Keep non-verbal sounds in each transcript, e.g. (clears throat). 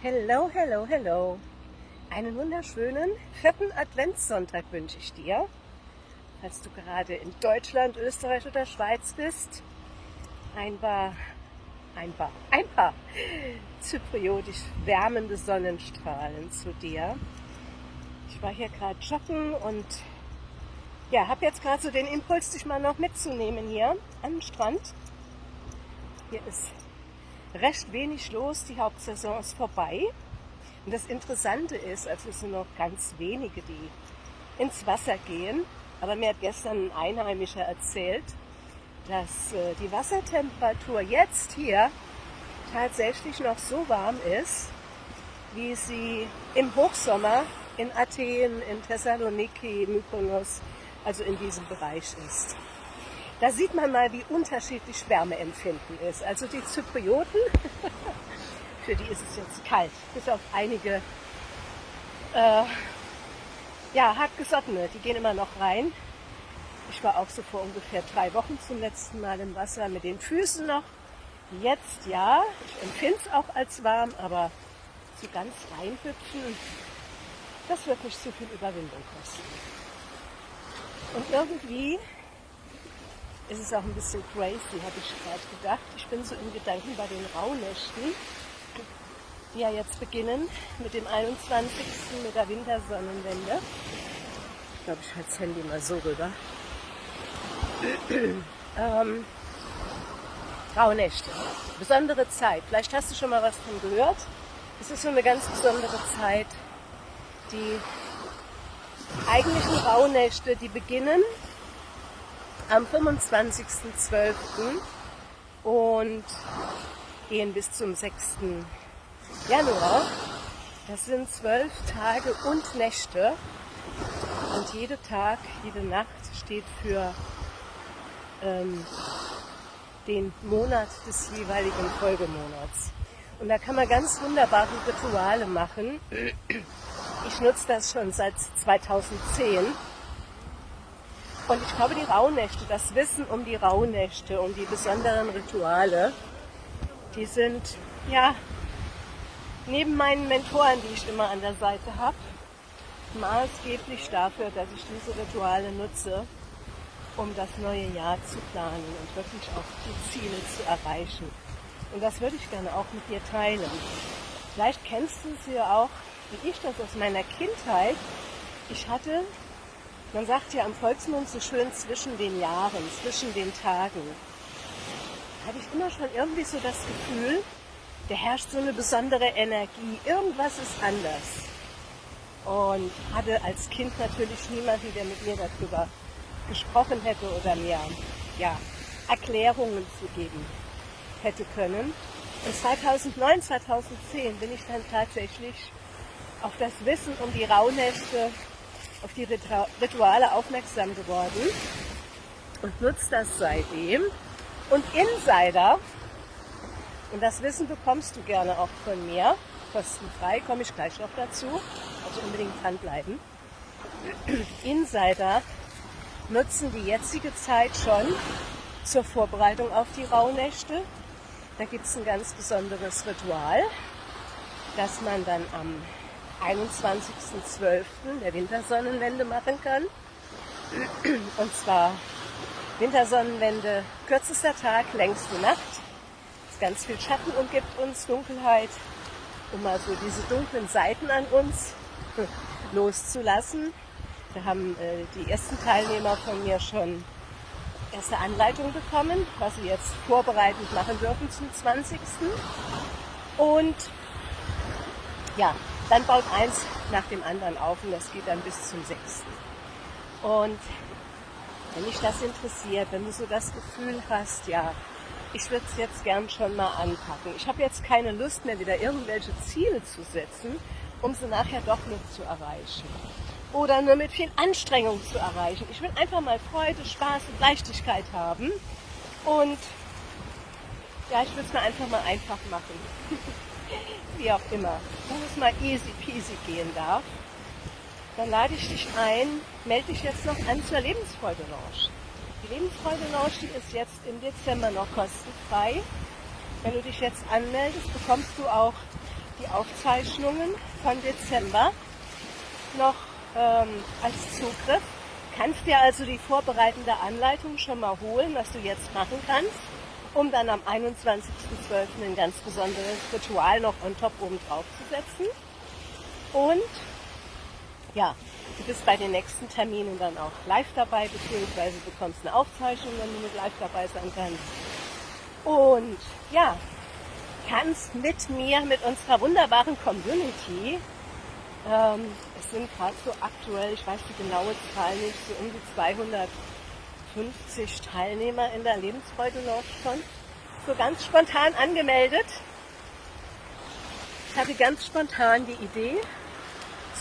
Hello, hello, hello. Einen wunderschönen vierten Adventssonntag wünsche ich dir. Falls du gerade in Deutschland, Österreich oder Schweiz bist, ein paar, ein paar, ein paar zypriotisch wärmende Sonnenstrahlen zu dir. Ich war hier gerade joggen und ja, habe jetzt gerade so den Impuls, dich mal noch mitzunehmen hier am Strand. Hier ist recht wenig los, die Hauptsaison ist vorbei. Und das Interessante ist, also es sind noch ganz wenige, die ins Wasser gehen. Aber mir hat gestern ein Einheimischer erzählt, dass äh, die Wassertemperatur jetzt hier tatsächlich noch so warm ist, wie sie im Hochsommer in Athen, in Thessaloniki, Mykonos, also in diesem Bereich ist. Da sieht man mal, wie unterschiedlich Wärmeempfinden ist. Also die Zyprioten, (laughs) für die ist es jetzt kalt, bis auf einige äh, ja, hartgesottene, die gehen immer noch rein. Ich war auch so vor ungefähr drei Wochen zum letzten Mal im Wasser mit den Füßen noch. Jetzt ja, ich empfinde es auch als warm, aber so ganz reinhüpfen, das wird nicht so viel Überwindung kosten. Und irgendwie ist es auch ein bisschen crazy, habe ich gerade gedacht. Ich bin so in Gedanken bei den Rauhnächten, die ja jetzt beginnen mit dem 21. mit der Wintersonnenwende. Ich glaube, ich halte das Handy mal so rüber. (clears throat) ähm, Rauhnächte. Besondere Zeit. Vielleicht hast du schon mal was von gehört. Es ist so eine ganz besondere Zeit. Die eigentlichen Rauhnächte, die beginnen am 25.12. und gehen bis zum 6. Januar. Das sind zwölf Tage und Nächte und jeder Tag, jede Nacht steht für ähm, den Monat des jeweiligen Folgemonats. Und da kann man ganz wunderbare Rituale machen. Ich nutze das schon seit 2010 und ich glaube, die Rauhnächte, das Wissen um die Rauhnächte, um die besonderen Rituale, die sind ja neben meinen Mentoren, die ich immer an der Seite habe, maßgeblich dafür, dass ich diese Rituale nutze, um das neue Jahr zu planen und wirklich auch die Ziele zu erreichen. Und das würde ich gerne auch mit dir teilen. Vielleicht kennst du es ja auch, wie ich das aus meiner Kindheit. Ich hatte man sagt ja am Volksmund so schön zwischen den Jahren, zwischen den Tagen. Hatte ich immer schon irgendwie so das Gefühl, da herrscht so eine besondere Energie. Irgendwas ist anders. Und hatte als Kind natürlich niemanden, der mit mir darüber gesprochen hätte oder mir ja, Erklärungen zu geben hätte können. Und 2009, 2010 bin ich dann tatsächlich auf das Wissen um die Rauhnächte auf die Rituale aufmerksam geworden und nutzt das seitdem. Und Insider, und das Wissen bekommst du gerne auch von mir, kostenfrei, komme ich gleich noch dazu, also unbedingt dranbleiben. Insider nutzen die jetzige Zeit schon zur Vorbereitung auf die Rauhnächte. Da gibt es ein ganz besonderes Ritual, das man dann am 21.12. der Wintersonnenwende machen kann. Und zwar Wintersonnenwende, kürzester Tag, längste Nacht. Es ist ganz viel Schatten umgibt uns, Dunkelheit, um mal so diese dunklen Seiten an uns (laughs) loszulassen. Da haben äh, die ersten Teilnehmer von mir schon erste Anleitung bekommen, was sie jetzt vorbereitend machen dürfen zum 20. Und ja, dann baut eins nach dem anderen auf und das geht dann bis zum sechsten. Und wenn dich das interessiert, wenn du so das Gefühl hast, ja, ich würde es jetzt gern schon mal anpacken. Ich habe jetzt keine Lust mehr, wieder irgendwelche Ziele zu setzen, um sie nachher doch nicht zu erreichen. Oder nur mit viel Anstrengung zu erreichen. Ich will einfach mal Freude, Spaß und Leichtigkeit haben. Und ja, ich will es mir einfach mal einfach machen. (laughs) wie auch immer, wenn es mal easy peasy gehen darf, dann lade ich dich ein, melde dich jetzt noch an zur Lebensfreude Lounge. Die Lebensfreude Lounge, die ist jetzt im Dezember noch kostenfrei. Wenn du dich jetzt anmeldest, bekommst du auch die Aufzeichnungen von Dezember noch ähm, als Zugriff. Kannst dir also die vorbereitende Anleitung schon mal holen, was du jetzt machen kannst, um dann am 21.12. ein ganz besonderes Ritual noch on top oben drauf zu setzen. Und ja, du bist bei den nächsten Terminen dann auch live dabei, beziehungsweise bekommst eine Aufzeichnung, wenn du mit live dabei sein kannst. Und ja, kannst mit mir, mit unserer wunderbaren Community, ähm, es sind gerade so aktuell, ich weiß die genaue Zahl nicht, so um die 250 Teilnehmer in der Lebensfreude Lounge schon, so ganz spontan angemeldet. Ich hatte ganz spontan die Idee,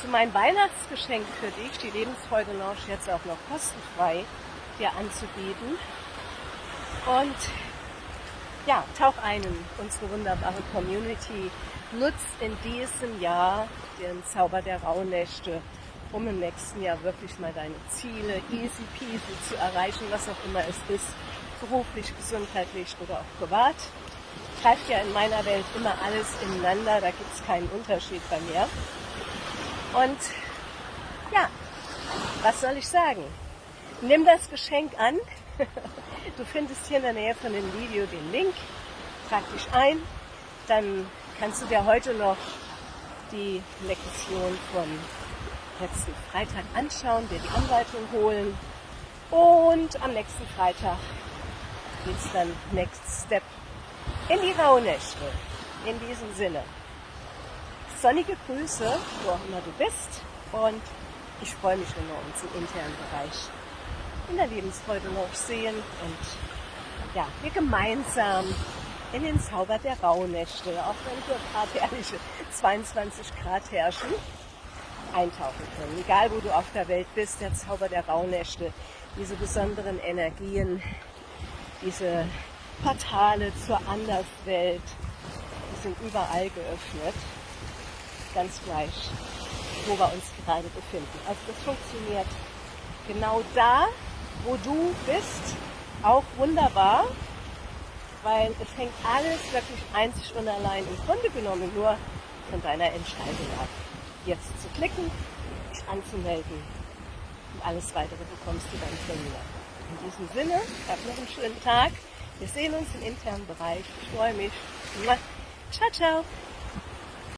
zu meinem Weihnachtsgeschenk für dich, die Lebensfreude Lounge jetzt auch noch kostenfrei dir anzubieten. Und ja, tauch ein in unsere wunderbare Community. Nutz in diesem Jahr den Zauber der Rauhnächte, um im nächsten Jahr wirklich mal deine Ziele easy peasy zu erreichen, was auch immer es ist, beruflich, gesundheitlich oder auch privat. Greift ja in meiner Welt immer alles ineinander, da gibt es keinen Unterschied bei mir. Und ja, was soll ich sagen? Nimm das Geschenk an. (laughs) Du findest hier in der Nähe von dem Video den Link. Trag dich ein. Dann kannst du dir heute noch die Lektion vom letzten Freitag anschauen, dir die Anleitung holen. Und am nächsten Freitag geht es dann Next Step in die Rauhnächte. In diesem Sinne sonnige Grüße, wo auch immer du bist. Und ich freue mich, wenn wir uns im internen Bereich in der Lebensfreude noch sehen und ja, wir gemeinsam in den Zauber der Rauhnächte, auch wenn hier gerade herrliche 22 Grad herrschen, eintauchen können. Egal wo du auf der Welt bist, der Zauber der Rauhnächte, diese besonderen Energien, diese Portale zur Anderswelt, die sind überall geöffnet ganz gleich, wo wir uns gerade befinden. Also das funktioniert genau da, wo du bist, auch wunderbar, weil es hängt alles wirklich einzig und allein im Grunde genommen nur von deiner Entscheidung ab. Jetzt zu klicken, dich anzumelden und alles weitere bekommst du dann von mir. In diesem Sinne, hab noch einen schönen Tag. Wir sehen uns im internen Bereich. Ich freue mich. Ciao, ciao.